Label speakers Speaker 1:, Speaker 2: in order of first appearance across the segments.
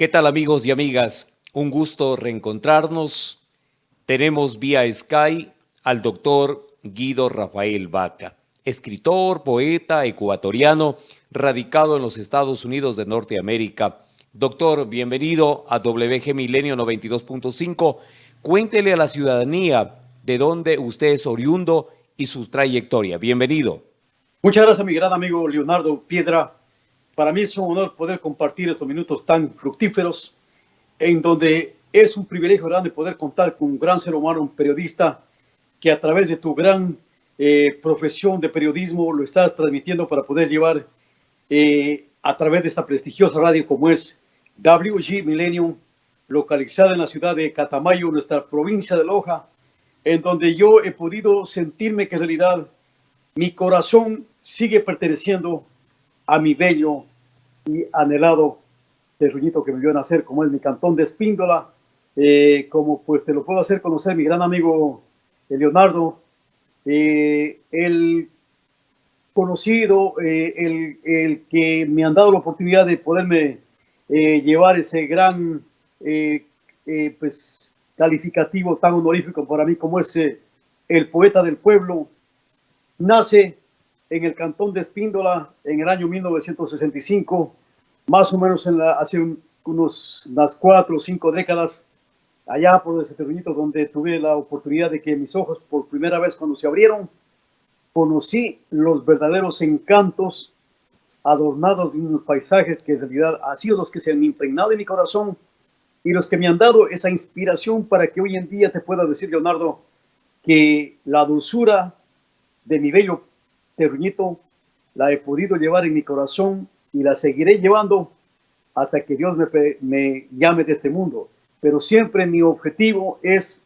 Speaker 1: ¿Qué tal amigos y amigas? Un gusto reencontrarnos. Tenemos vía Sky al doctor Guido Rafael Vaca, escritor, poeta ecuatoriano, radicado en los Estados Unidos de Norteamérica. Doctor, bienvenido a WG Milenio 92.5. Cuéntele a la ciudadanía de dónde usted es oriundo y su trayectoria. Bienvenido.
Speaker 2: Muchas gracias, mi gran amigo Leonardo Piedra. Para mí es un honor poder compartir estos minutos tan fructíferos en donde es un privilegio grande poder contar con un gran ser humano, un periodista, que a través de tu gran eh, profesión de periodismo lo estás transmitiendo para poder llevar eh, a través de esta prestigiosa radio como es WG Millennium, localizada en la ciudad de Catamayo, nuestra provincia de Loja, en donde yo he podido sentirme que en realidad mi corazón sigue perteneciendo a mi bello y anhelado terruñito que me vio nacer, como es mi cantón de Espíndola, eh, como pues te lo puedo hacer conocer mi gran amigo Leonardo, eh, el conocido, eh, el, el, que me han dado la oportunidad de poderme llevar ese gran pues, calificativo tan honorífico para mí como es el poeta del pueblo, nace en el cantón de Espíndola en el año 1965, más o menos hace unos, unas cuatro o cinco décadas, allá por ese terrenito donde tuve la oportunidad de que mis ojos por primera vez cuando se abrieron, conocí los verdaderos encantos adornados de unos paisajes que en realidad han sido los que se han impregnado en mi corazón y los que me han dado esa inspiración para que hoy en día te pueda decir, Leonardo, que la dulzura de mi bello terruñito la he podido llevar en mi corazón y la seguiré llevando hasta que Dios me, llame de este mundo. Pero siempre mi objetivo es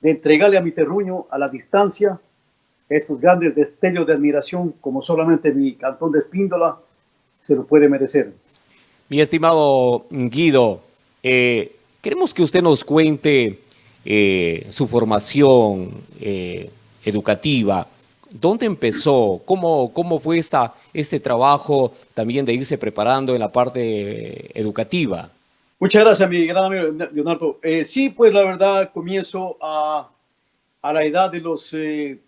Speaker 2: de entregarle a mi terruño a la distancia esos grandes destellos de admiración como solamente mi cantón de Espíndola se lo puede merecer.
Speaker 1: Mi estimado Guido, eh, queremos que usted nos cuente eh, su formación eh, educativa, ¿Dónde empezó? ¿Cómo, cómo fue esta, este trabajo también de irse preparando en la parte educativa?
Speaker 2: Muchas gracias, mi gran amigo Leonardo. Eh, sí, pues la verdad comienzo a, a la edad de los 5 eh,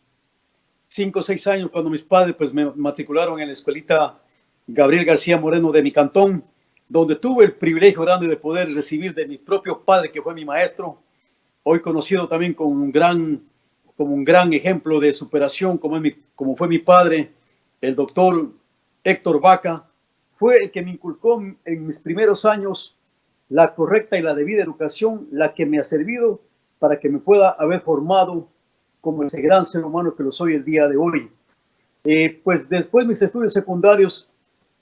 Speaker 2: o 6 años, cuando mis padres pues, me matricularon en la escuelita Gabriel García Moreno de mi cantón, donde tuve el privilegio grande de poder recibir de mi propio padre, que fue mi maestro, hoy conocido también como un gran como un gran ejemplo de superación, como, mi, fue mi padre, el doctor Héctor Vaca, fue el que me inculcó en mis primeros años la correcta y la debida educación, la que me ha servido para que me pueda haber formado como ese gran ser humano que lo soy el día de hoy. Eh, pues después mis estudios secundarios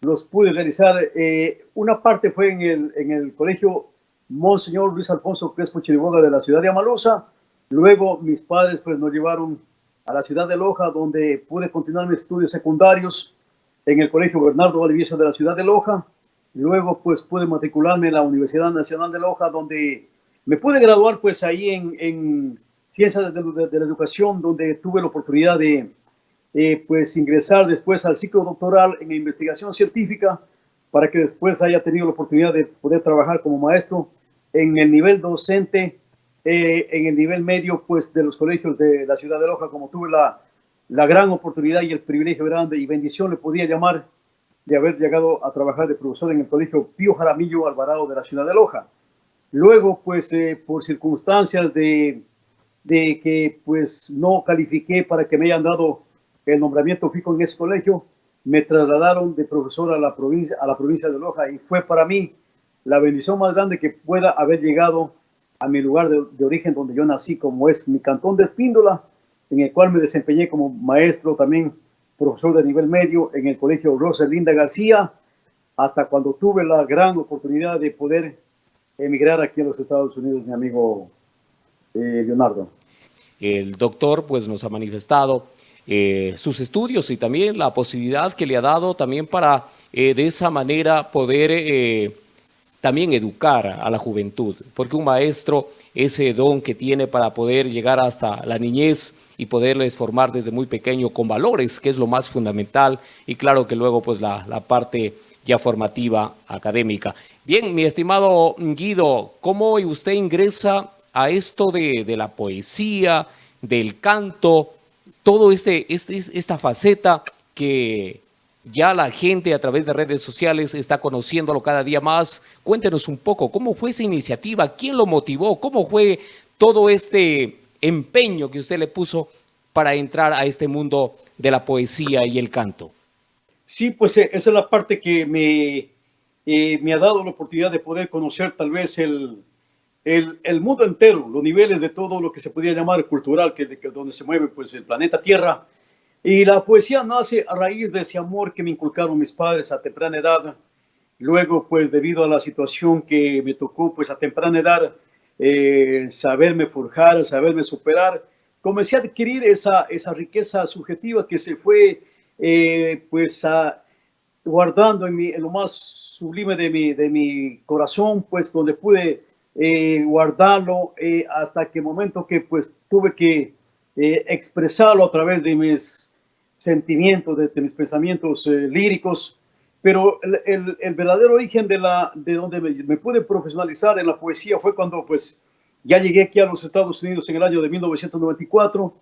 Speaker 2: los pude realizar. Eh, una parte fue en el, colegio Monseñor Luis Alfonso Crespo Chiriboga de la ciudad de Amalosa, Luego mis padres pues nos llevaron a la ciudad de Loja, donde pude continuar mis estudios secundarios en el Colegio Bernardo Valdivieso de la ciudad de Loja. Luego pues pude matricularme en la Universidad Nacional de Loja, donde me pude graduar pues ahí en, en Ciencias de, la Educación, donde tuve la oportunidad de eh, pues ingresar después al ciclo doctoral en investigación científica para que después haya tenido la oportunidad de poder trabajar como maestro en el nivel docente eh, en el nivel medio pues, de los colegios de la ciudad de Loja, como tuve la, la gran oportunidad y el privilegio grande y bendición, le podía llamar, de haber llegado a trabajar de profesor en el colegio Pío Jaramillo Alvarado de la ciudad de Loja. Luego, pues, eh, por circunstancias de, de que pues no califiqué para que me hayan dado el nombramiento fijo en ese colegio, me trasladaron de profesor a la provincia, a la provincia de Loja y fue para mí la bendición más grande que pueda haber llegado a mi lugar de, origen donde yo nací, como es mi cantón de Espíndola, en el cual me desempeñé como maestro, también profesor de nivel medio en el colegio Rosalinda García, hasta cuando tuve la gran oportunidad de poder emigrar aquí a los Estados Unidos, mi amigo eh, Leonardo.
Speaker 1: El doctor pues nos ha manifestado eh, sus estudios y también la posibilidad que le ha dado también para eh, de esa manera poder también educar a la juventud, porque un maestro, ese don que tiene para poder llegar hasta la niñez y poderles formar desde muy pequeño con valores, que es lo más fundamental, y claro que luego pues la, parte ya formativa académica. Bien, mi estimado Guido, ¿cómo usted ingresa a esto de, la poesía, del canto, todo este, este, esta faceta que ya la gente a través de redes sociales está conociéndolo cada día más. Cuéntenos un poco, ¿cómo fue esa iniciativa? ¿Quién lo motivó? ¿Cómo fue todo este empeño que usted le puso para entrar a este mundo de la poesía y el canto?
Speaker 2: Sí, pues eh, esa es la parte que me, eh, me ha dado la oportunidad de poder conocer tal vez el, mundo entero, los niveles de todo lo que se podría llamar cultural, que, que donde se mueve pues el planeta Tierra y la poesía nace a raíz de ese amor que me inculcaron mis padres a temprana edad. Luego, pues debido a la situación que me tocó, pues a temprana edad, eh, saberme forjar, saberme superar, comencé a adquirir esa, esa riqueza subjetiva que se fue, eh, pues, guardando en, mi, en, lo más sublime de mi, de mi corazón, pues, donde pude eh, guardarlo hasta que momento que, pues, tuve que expresarlo a través de mis sentimientos, de, mis pensamientos eh, líricos, pero el, verdadero origen de, la, de donde me, pude profesionalizar en la poesía fue cuando pues ya llegué aquí a los Estados Unidos en el año de 1994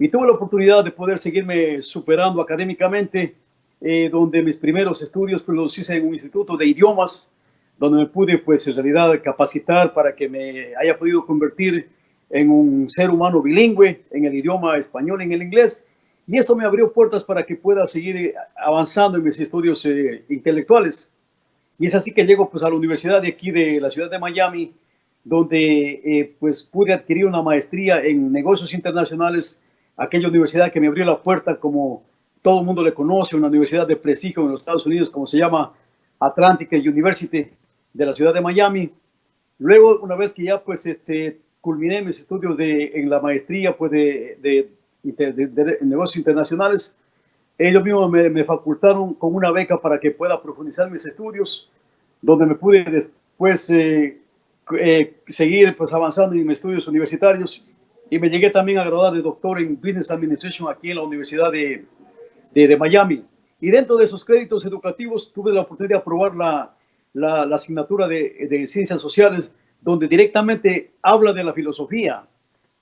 Speaker 2: y tuve la oportunidad de poder seguirme superando académicamente, eh, donde mis primeros estudios pues, los hice en un instituto de idiomas, donde me pude pues en realidad capacitar para que me haya podido convertir en un ser humano bilingüe en el idioma español y en el inglés y esto me abrió puertas para que pueda seguir eh, avanzando en mis estudios eh, intelectuales. Y es así que llego pues, a la universidad de aquí de la ciudad de Miami, donde eh, pues, pude adquirir una maestría en negocios internacionales, aquella universidad que me abrió la puerta como todo el mundo le conoce, una universidad de prestigio en los Estados Unidos, como se llama Atlantic University de la ciudad de Miami. Luego, una vez que ya pues este, culminé mis estudios de, en la maestría pues, de, de de, negocios internacionales. Ellos mismos me, facultaron con una beca para que pueda profundizar mis estudios, donde me pude después eh, eh, seguir pues, avanzando en mis estudios universitarios y me llegué también a graduar de doctor en Business Administration aquí en la Universidad de, de, Miami. Y dentro de esos créditos educativos tuve la oportunidad de aprobar la, la, la asignatura de, de, Ciencias Sociales, donde directamente habla de la filosofía,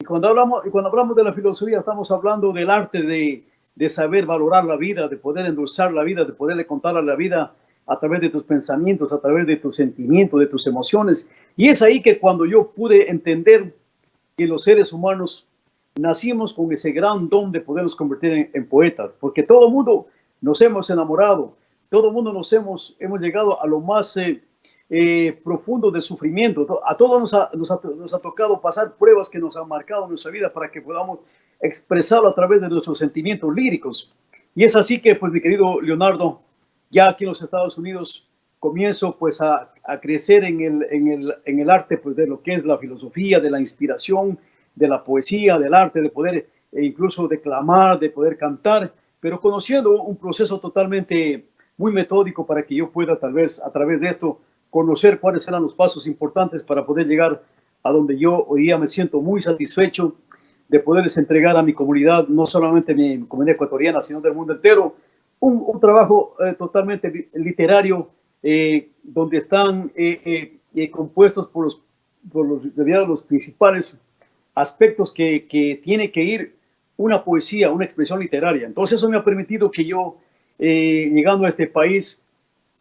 Speaker 2: cuando hablamos, cuando hablamos de la filosofía, estamos hablando del arte de, de saber valorar la vida, de poder endulzar la vida, de poderle contar a la vida a través de tus pensamientos, a través de tus sentimientos, de tus emociones. Y es ahí que cuando yo pude entender que los seres humanos nacimos con ese gran don de podernos convertir en, poetas, porque todo mundo nos hemos enamorado, todo mundo nos hemos, hemos llegado a lo más eh, eh, profundo de sufrimiento. A todos nos ha, nos, ha, tocado pasar pruebas que nos han marcado nuestra vida para que podamos expresarlo a través de nuestros sentimientos líricos. Y es así que, pues, mi querido Leonardo, ya aquí en los Estados Unidos comienzo pues a, a crecer en el, en, el, en el, arte pues, de lo que es la filosofía, de la inspiración, de la poesía, del arte, de poder e incluso declamar, de poder cantar, pero conociendo un proceso totalmente muy metódico para que yo pueda tal vez a través de esto conocer cuáles eran los pasos importantes para poder llegar a donde yo hoy día me siento muy satisfecho de poderles entregar a mi comunidad, no solamente mi comunidad ecuatoriana, sino del mundo entero, un, trabajo eh, totalmente literario eh, donde están eh, compuestos por los, por los, los principales aspectos que, que, tiene que ir una poesía, una expresión literaria. Entonces eso me ha permitido que yo, llegando a este país,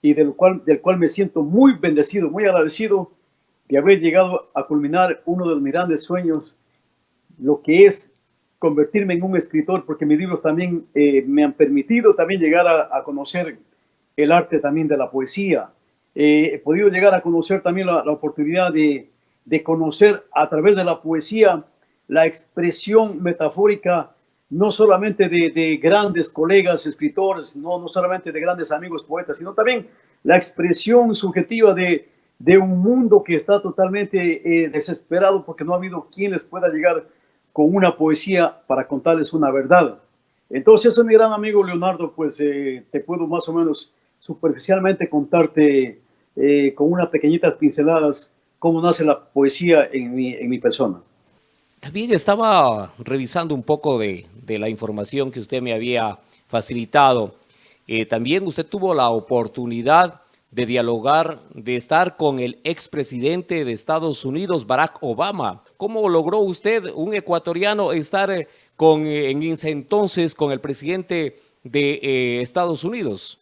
Speaker 2: y del cual, del cual me siento muy bendecido, muy agradecido de haber llegado a culminar uno de mis grandes sueños, lo que es convertirme en un escritor, porque mis libros también eh, me han permitido también llegar a, conocer el arte también de la poesía. Eh, he podido llegar a conocer también la, la oportunidad de, de, conocer a través de la poesía la expresión metafórica no solamente de, grandes colegas escritores, no, no solamente de grandes amigos poetas, sino también la expresión subjetiva de, un mundo que está totalmente eh, desesperado porque no ha habido quien les pueda llegar con una poesía para contarles una verdad. Entonces, mi gran amigo Leonardo, pues eh, te puedo más o menos superficialmente contarte eh, con unas pequeñitas pinceladas cómo nace la poesía en mi persona.
Speaker 1: También estaba revisando un poco de, la información que usted me había facilitado eh, también usted tuvo la oportunidad de dialogar, de estar con el expresidente de Estados Unidos, Barack Obama. ¿Cómo logró usted, un ecuatoriano, estar eh, con, eh, en ese entonces con el presidente de Estados Unidos?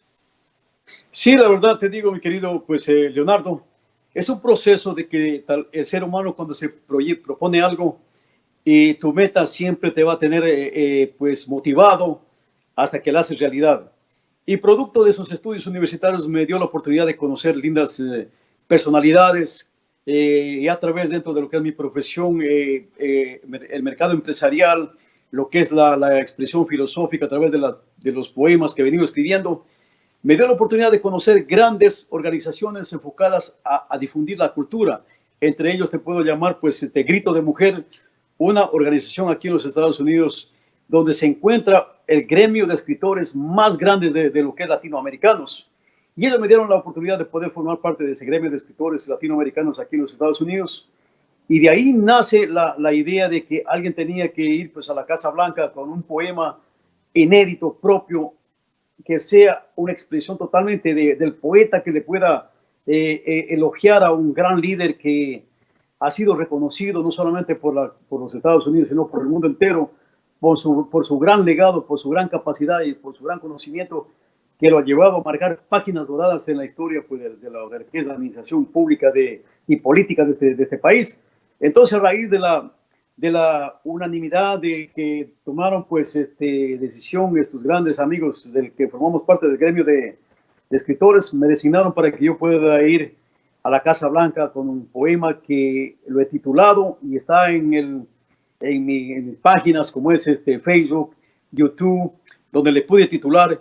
Speaker 2: Sí, la verdad te digo, mi querido pues, Leonardo, es un proceso de que el ser humano cuando se propone algo y tu meta siempre te va a tener pues motivado hasta que la haces realidad. Y producto de esos estudios universitarios me dio la oportunidad de conocer lindas eh, personalidades eh, y a través dentro de lo que es mi profesión, eh, el mercado empresarial, lo que es la, la, expresión filosófica a través de, las, de los poemas que he venido escribiendo, me dio la oportunidad de conocer grandes organizaciones enfocadas a, a difundir la cultura. Entre ellos te puedo llamar, pues, este Grito de Mujer, una organización aquí en los Estados Unidos donde se encuentra el gremio de escritores más grande de, lo que es latinoamericanos. Y ellos me dieron la oportunidad de poder formar parte de ese gremio de escritores latinoamericanos aquí en los Estados Unidos. Y de ahí nace la, la idea de que alguien tenía que ir pues, a la Casa Blanca con un poema inédito, propio, que sea una expresión totalmente del poeta que le pueda eh, eh, elogiar a un gran líder que ha sido reconocido no solamente por, la, por los Estados Unidos, sino por el mundo entero, por su, por su gran legado, por su gran capacidad y por su gran conocimiento que lo ha llevado a marcar páginas doradas en la historia pues, de, la, de la administración pública de, y política de este, de este país. Entonces, a raíz de la, de la unanimidad de que tomaron pues este decisión estos grandes amigos del que formamos parte del gremio de, de, escritores me designaron para que yo pueda ir a la Casa Blanca con un poema que lo he titulado y está en el en, mis páginas como es este Facebook, YouTube, donde le pude titular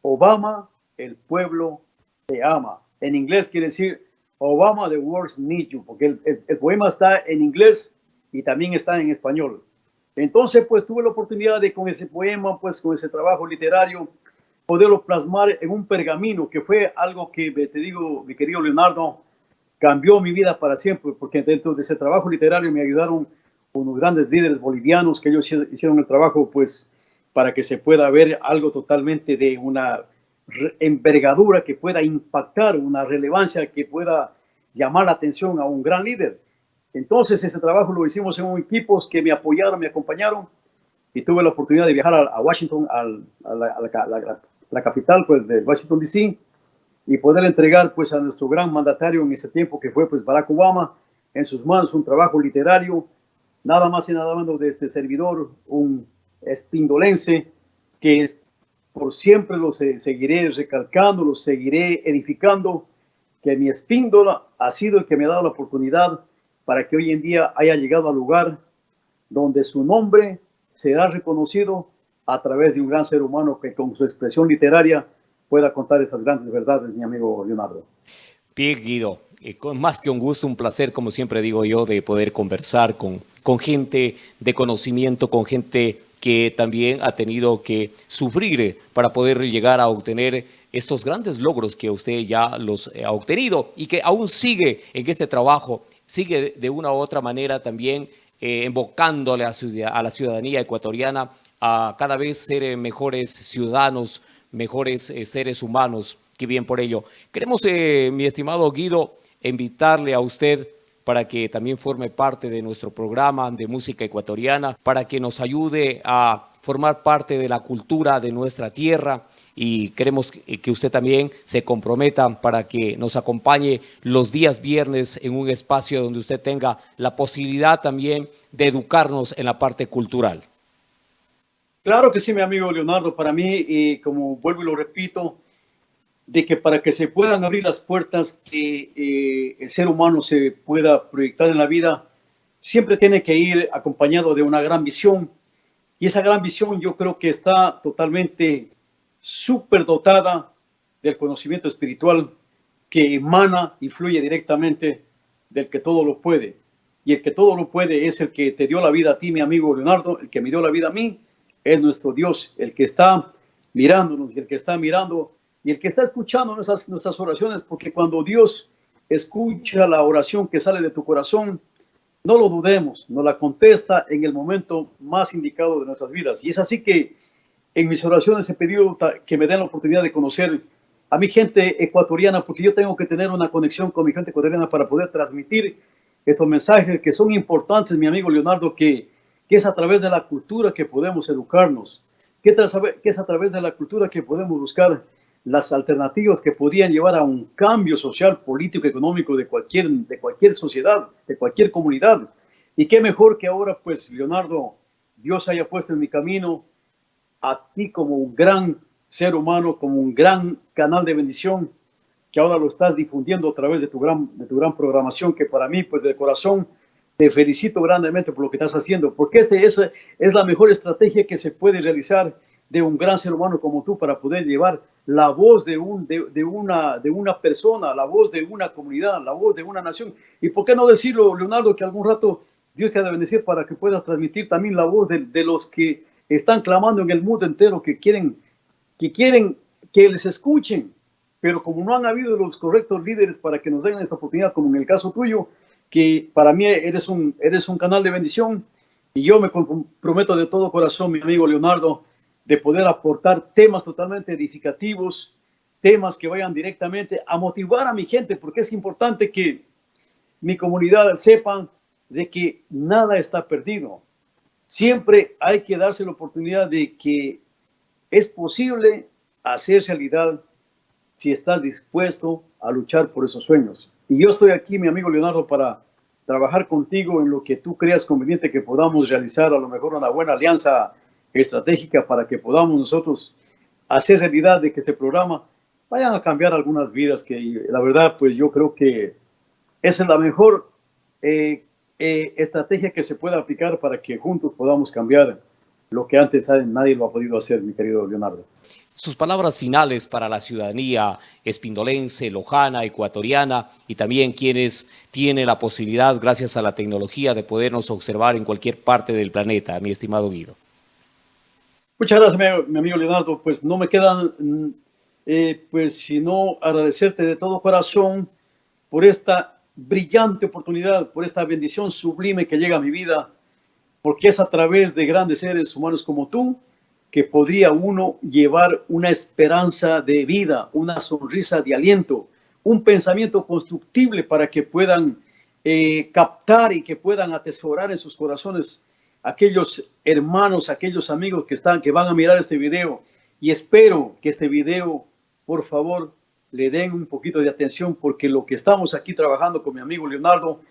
Speaker 2: Obama, el pueblo te ama. En inglés quiere decir Obama, the world need you, porque el, el, poema está en inglés y también está en español. Entonces, pues tuve la oportunidad de con ese poema, pues con ese trabajo literario, poderlo plasmar en un pergamino, que fue algo que, te digo, mi querido Leonardo, cambió mi vida para siempre, porque dentro de ese trabajo literario me ayudaron unos grandes líderes bolivianos que ellos hicieron el trabajo pues para que se pueda ver algo totalmente de una envergadura que pueda impactar, una relevancia que pueda llamar la atención a un gran líder. Entonces ese trabajo lo hicimos en equipos que me apoyaron, me acompañaron y tuve la oportunidad de viajar a, Washington, a, la, la, capital pues, de Washington DC y poder entregar pues a nuestro gran mandatario en ese tiempo que fue pues Barack Obama en sus manos un trabajo literario nada más y nada menos de este servidor, un espindolense, que por siempre lo seguiré recalcando, lo seguiré edificando, que mi espíndola ha sido el que me ha dado la oportunidad para que hoy en día haya llegado al lugar donde su nombre será reconocido a través de un gran ser humano que con su expresión literaria pueda contar esas grandes verdades, mi amigo Leonardo.
Speaker 1: Bien, Guido, eh, más que un gusto, un placer, como siempre digo yo, de poder conversar con, con gente de conocimiento, con gente que también ha tenido que sufrir para poder llegar a obtener estos grandes logros que usted ya los ha obtenido y que aún sigue en este trabajo, sigue de una u otra manera también eh, invocándole a, la ciudadanía ecuatoriana a cada vez ser mejores ciudadanos, mejores seres humanos, que bien por ello. Queremos, mi estimado Guido, invitarle a usted para que también forme parte de nuestro programa de música ecuatoriana, para que nos ayude a formar parte de la cultura de nuestra tierra y queremos que usted también se comprometa para que nos acompañe los días viernes en un espacio donde usted tenga la posibilidad también de educarnos en la parte cultural.
Speaker 2: Claro que sí, mi amigo Leonardo. Para mí, y como vuelvo y lo repito, de que para que se puedan abrir las puertas que eh, el ser humano se pueda proyectar en la vida, siempre tiene que ir acompañado de una gran visión. Y esa gran visión yo creo que está totalmente súper dotada del conocimiento espiritual que emana y fluye directamente del que todo lo puede. Y el que todo lo puede es el que te dio la vida a ti, mi amigo Leonardo, el que me dio la vida a mí, es nuestro Dios, el que está mirándonos el que está mirando y el que está escuchando nuestras, nuestras oraciones, porque cuando Dios escucha la oración que sale de tu corazón, no lo dudemos, nos la contesta en el momento más indicado de nuestras vidas. Y es así que en mis oraciones he pedido que me den la oportunidad de conocer a mi gente ecuatoriana, porque yo tengo que tener una conexión con mi gente ecuatoriana para poder transmitir estos mensajes que son importantes, mi amigo Leonardo, que, que es a través de la cultura que podemos educarnos, que, es a través de la cultura que podemos buscar las alternativas que podían llevar a un cambio social, político, económico de cualquier, de cualquier sociedad, de cualquier comunidad. Y qué mejor que ahora, pues, Leonardo, Dios haya puesto en mi camino a ti como un gran ser humano, como un gran canal de bendición, que ahora lo estás difundiendo a través de tu gran, de tu gran programación, que para mí, pues, de corazón, te felicito grandemente por lo que estás haciendo, porque esta es, es la mejor estrategia que se puede realizar de un gran ser humano como tú para poder llevar la voz de, un, de, una, de una persona, la voz de una comunidad, la voz de una nación. ¿Y por qué no decirlo, Leonardo, que algún rato Dios te ha de bendecir para que puedas transmitir también la voz de, los que están clamando en el mundo entero, que quieren, que quieren que les escuchen, pero como no han habido los correctos líderes para que nos den esta oportunidad, como en el caso tuyo, que para mí eres un, eres un canal de bendición, y yo me comprometo de todo corazón, mi amigo Leonardo, de poder aportar temas totalmente edificativos, temas que vayan directamente a motivar a mi gente, porque es importante que mi comunidad sepa de que nada está perdido. Siempre hay que darse la oportunidad de que es posible hacer realidad si estás dispuesto a luchar por esos sueños. Y yo estoy aquí, mi amigo Leonardo, para trabajar contigo en lo que tú creas conveniente que podamos realizar, a lo mejor una buena alianza estratégica para que podamos nosotros hacer realidad de que este programa vayan a cambiar algunas vidas que la verdad pues yo creo que esa es la mejor eh, eh, estrategia que se pueda aplicar para que juntos podamos cambiar lo que antes nadie lo ha podido hacer, mi querido Leonardo.
Speaker 1: Sus palabras finales para la ciudadanía espindolense, lojana, ecuatoriana y también quienes tienen la posibilidad, gracias a la tecnología, de podernos observar en cualquier parte del planeta, mi estimado Guido.
Speaker 2: Muchas gracias, mi, amigo Leonardo. Pues no me quedan, eh, pues, sino agradecerte de todo corazón por esta brillante oportunidad, por esta bendición sublime que llega a mi vida, porque es a través de grandes seres humanos como tú que podría uno llevar una esperanza de vida, una sonrisa de aliento, un pensamiento constructible para que puedan eh, captar y que puedan atesorar en sus corazones aquellos hermanos, aquellos amigos que están, que van a mirar este video. Y espero que este video, por favor, le den un poquito de atención porque lo que estamos aquí trabajando con mi amigo Leonardo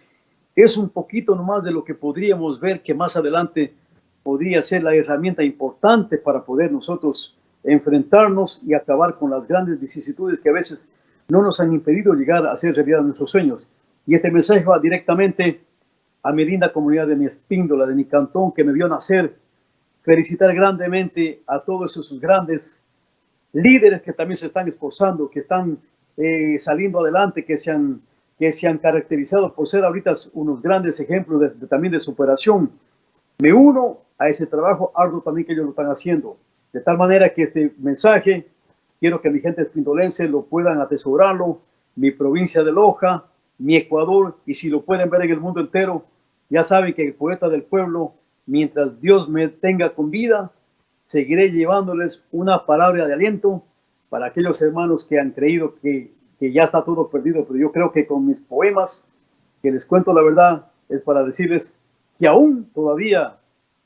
Speaker 2: es un poquito nomás de lo que podríamos ver que más adelante podría ser la herramienta importante para poder nosotros enfrentarnos y acabar con las grandes vicisitudes que a veces no nos han impedido llegar a hacer realidad nuestros sueños. Y este mensaje va directamente a mi linda comunidad de mi espíndola, de mi cantón que me vio nacer, felicitar grandemente a todos esos grandes líderes que también se están esforzando, que están eh, saliendo adelante, que se, han, que se han caracterizado por ser ahorita unos grandes ejemplos de, también de superación. Me uno a ese trabajo arduo también que ellos lo están haciendo, de tal manera que este mensaje quiero que mi gente espindolense lo puedan atesorarlo, mi provincia de Loja, mi Ecuador, y si lo pueden ver en el mundo entero, ya saben que el poeta del pueblo, mientras Dios me tenga con vida, seguiré llevándoles una palabra de aliento para aquellos hermanos que han creído que, que ya está todo perdido, pero yo creo que con mis poemas, que les cuento la verdad, es para decirles que aún todavía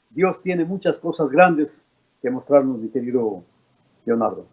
Speaker 2: Dios tiene muchas cosas grandes que mostrarnos, mi querido Leonardo.